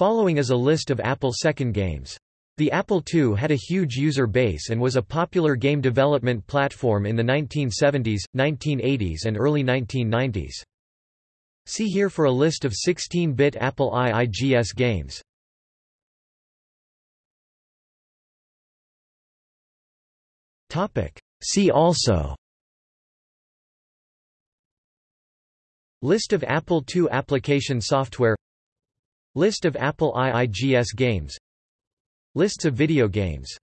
Following is a list of Apple II games. The Apple II had a huge user base and was a popular game development platform in the 1970s, 1980s and early 1990s. See here for a list of 16-bit Apple IIGS games. See also List of Apple II application software List of Apple IIGS games. Lists of video games